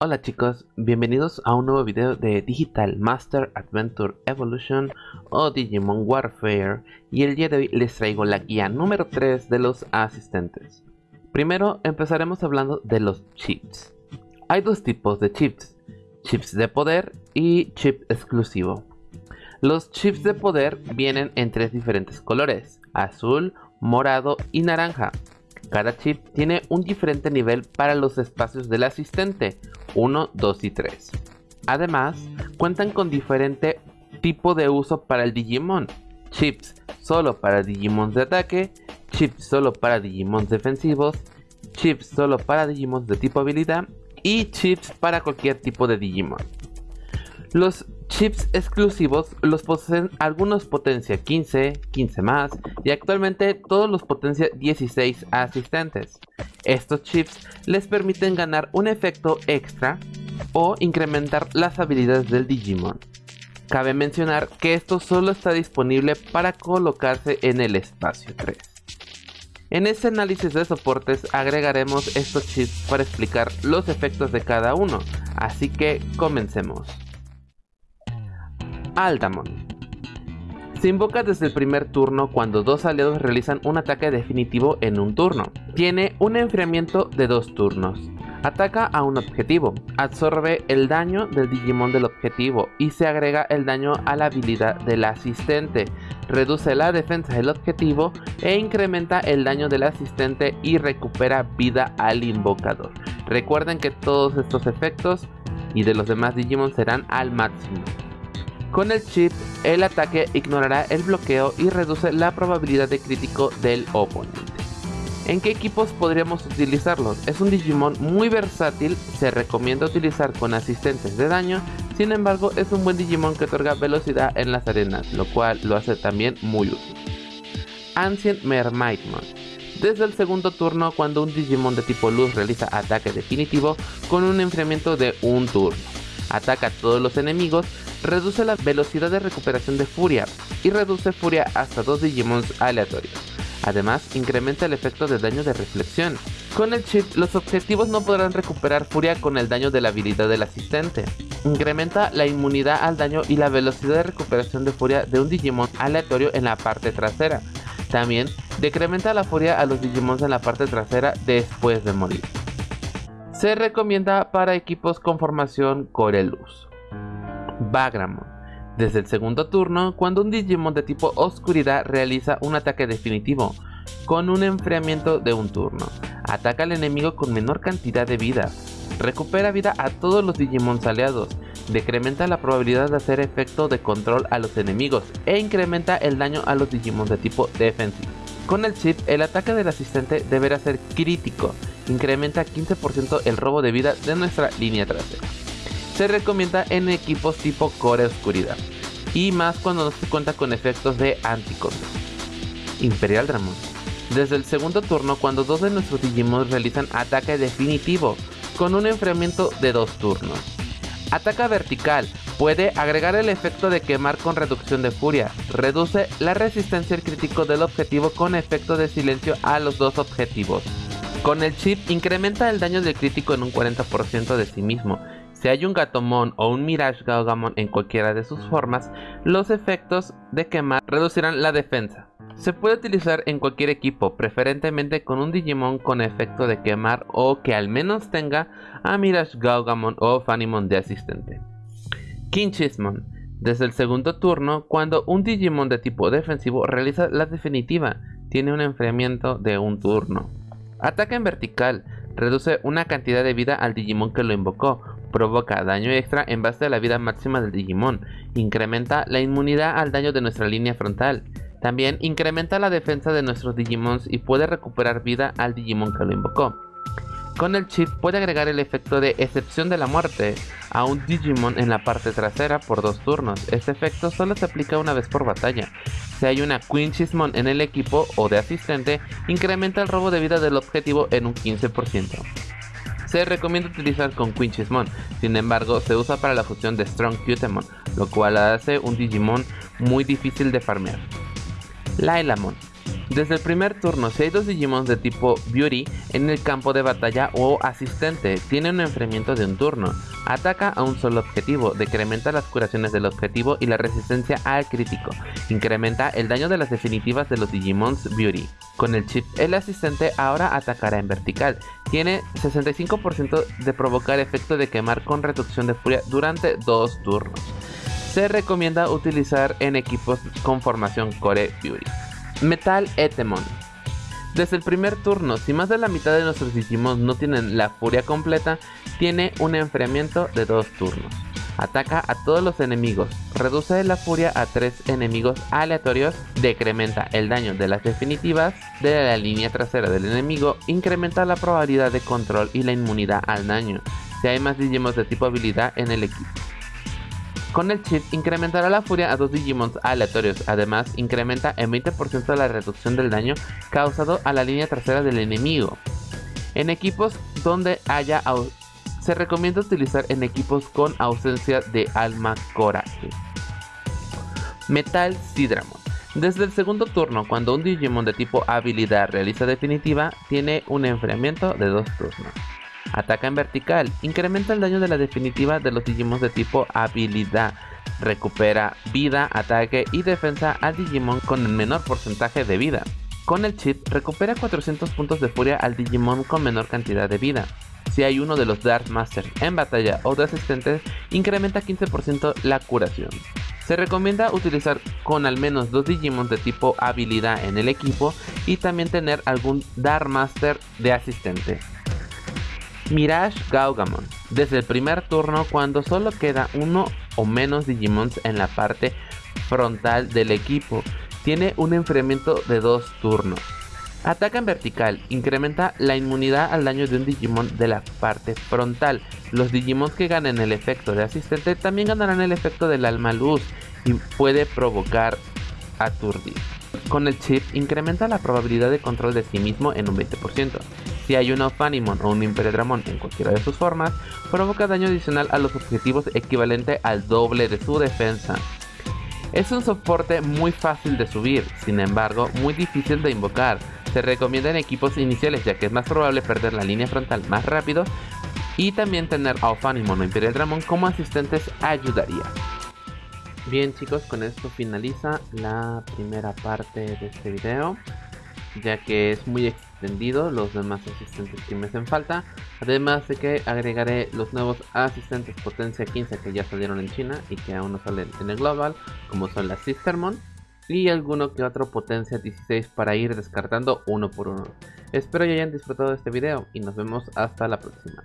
Hola chicos, bienvenidos a un nuevo video de Digital Master Adventure Evolution o Digimon Warfare y el día de hoy les traigo la guía número 3 de los asistentes. Primero empezaremos hablando de los chips. Hay dos tipos de chips, chips de poder y chip exclusivo. Los chips de poder vienen en tres diferentes colores, azul, morado y naranja. Cada chip tiene un diferente nivel para los espacios del asistente, 1, 2 y 3. Además, cuentan con diferente tipo de uso para el Digimon. Chips solo para Digimons de ataque, chips solo para Digimons defensivos, chips solo para Digimons de tipo habilidad y chips para cualquier tipo de Digimon. Los chips exclusivos los poseen algunos potencia 15, 15 más y actualmente todos los potencia 16 asistentes. Estos chips les permiten ganar un efecto extra o incrementar las habilidades del Digimon. Cabe mencionar que esto solo está disponible para colocarse en el espacio 3. En este análisis de soportes agregaremos estos chips para explicar los efectos de cada uno, así que comencemos. Aldamon. Se invoca desde el primer turno cuando dos aliados realizan un ataque definitivo en un turno. Tiene un enfriamiento de dos turnos. Ataca a un objetivo, absorbe el daño del Digimon del objetivo y se agrega el daño a la habilidad del asistente. Reduce la defensa del objetivo e incrementa el daño del asistente y recupera vida al invocador. Recuerden que todos estos efectos y de los demás Digimon serán al máximo. Con el chip, el ataque ignorará el bloqueo y reduce la probabilidad de crítico del oponente. ¿En qué equipos podríamos utilizarlos? Es un Digimon muy versátil, se recomienda utilizar con asistentes de daño, sin embargo es un buen Digimon que otorga velocidad en las arenas, lo cual lo hace también muy útil. Ancient Mermaidmon desde el segundo turno cuando un Digimon de tipo luz realiza ataque definitivo con un enfriamiento de un turno. Ataca a todos los enemigos reduce la velocidad de recuperación de furia y reduce furia hasta dos Digimons aleatorios. Además, incrementa el efecto de daño de reflexión. Con el chip, los objetivos no podrán recuperar furia con el daño de la habilidad del asistente. Incrementa la inmunidad al daño y la velocidad de recuperación de furia de un Digimon aleatorio en la parte trasera. También decrementa la furia a los Digimons en la parte trasera después de morir. Se recomienda para equipos con formación Coreluz. Bagramon. Desde el segundo turno, cuando un Digimon de tipo Oscuridad realiza un ataque definitivo, con un enfriamiento de un turno. Ataca al enemigo con menor cantidad de vida. Recupera vida a todos los Digimons aliados. Decrementa la probabilidad de hacer efecto de control a los enemigos e incrementa el daño a los Digimon de tipo defensivo. Con el chip, el ataque del asistente deberá ser crítico. Incrementa 15% el robo de vida de nuestra línea trasera se recomienda en equipos tipo Core Oscuridad y más cuando no se cuenta con efectos de anticontrol. Imperial Dramon. Desde el segundo turno, cuando dos de nuestros Digimon realizan ataque definitivo con un enfriamiento de dos turnos. Ataca vertical, puede agregar el efecto de quemar con reducción de furia, reduce la resistencia al crítico del objetivo con efecto de silencio a los dos objetivos. Con el chip incrementa el daño del crítico en un 40% de sí mismo si hay un Gatomon o un Mirage Gaugamon en cualquiera de sus formas, los efectos de quemar reducirán la defensa. Se puede utilizar en cualquier equipo, preferentemente con un Digimon con efecto de quemar o que al menos tenga a Mirage Gaugamon o Fanimon de asistente. Kinchismon. Desde el segundo turno, cuando un Digimon de tipo defensivo realiza la definitiva, tiene un enfriamiento de un turno. Ataca en vertical, reduce una cantidad de vida al Digimon que lo invocó, provoca daño extra en base a la vida máxima del Digimon, incrementa la inmunidad al daño de nuestra línea frontal, también incrementa la defensa de nuestros Digimons y puede recuperar vida al Digimon que lo invocó. Con el chip puede agregar el efecto de excepción de la muerte a un Digimon en la parte trasera por dos turnos. Este efecto solo se aplica una vez por batalla. Si hay una Quinchismon en el equipo o de asistente, incrementa el robo de vida del objetivo en un 15% se recomienda utilizar con Quinchismon, sin embargo se usa para la fusión de Strong Cutemon, lo cual hace un Digimon muy difícil de farmear. Lailamon. Desde el primer turno, si hay dos Digimon de tipo Beauty en el campo de batalla o asistente, tiene un enfriamiento de un turno. Ataca a un solo objetivo, decrementa las curaciones del objetivo y la resistencia al crítico. Incrementa el daño de las definitivas de los Digimons Beauty. Con el chip, el asistente ahora atacará en vertical. Tiene 65% de provocar efecto de quemar con reducción de furia durante dos turnos. Se recomienda utilizar en equipos con formación Core Beauty. Metal Etemon. Desde el primer turno, si más de la mitad de nuestros Digimon no tienen la furia completa, tiene un enfriamiento de dos turnos. Ataca a todos los enemigos, reduce la furia a tres enemigos aleatorios, decrementa el daño de las definitivas de la línea trasera del enemigo, incrementa la probabilidad de control y la inmunidad al daño, si hay más Digimon de tipo habilidad en el equipo. Con el chip incrementará la furia a dos Digimons aleatorios, además incrementa en 20% la reducción del daño causado a la línea trasera del enemigo. En equipos donde haya se recomienda utilizar en equipos con ausencia de alma coraje. Metal Sidramon. Desde el segundo turno, cuando un Digimon de tipo habilidad realiza definitiva, tiene un enfriamiento de dos turnos. Ataca en vertical. Incrementa el daño de la definitiva de los Digimon de tipo habilidad. Recupera vida, ataque y defensa al Digimon con el menor porcentaje de vida. Con el chip, recupera 400 puntos de furia al Digimon con menor cantidad de vida. Si hay uno de los Dark Masters en batalla o de asistentes, incrementa 15% la curación. Se recomienda utilizar con al menos dos Digimon de tipo habilidad en el equipo y también tener algún Dark Master de asistente. Mirage Gaugamon. Desde el primer turno cuando solo queda uno o menos Digimons en la parte frontal del equipo. Tiene un enfriamiento de dos turnos. Ataca en vertical, incrementa la inmunidad al daño de un Digimon de la parte frontal. Los Digimons que ganen el efecto de asistente también ganarán el efecto del alma luz y puede provocar aturdir. Con el chip incrementa la probabilidad de control de sí mismo en un 20%. Si hay un Ophanimon o un Imperial en cualquiera de sus formas, provoca daño adicional a los objetivos equivalente al doble de su defensa. Es un soporte muy fácil de subir, sin embargo muy difícil de invocar. Se recomienda en equipos iniciales ya que es más probable perder la línea frontal más rápido y también tener a Ophanimon o Imperial Dramon como asistentes ayudaría. Bien chicos, con esto finaliza la primera parte de este video ya que es muy extendido los demás asistentes que me hacen falta. Además de que agregaré los nuevos asistentes potencia 15 que ya salieron en China y que aún no salen en el global, como son las Sistermon. Y alguno que otro potencia 16 para ir descartando uno por uno. Espero que hayan disfrutado de este video y nos vemos hasta la próxima.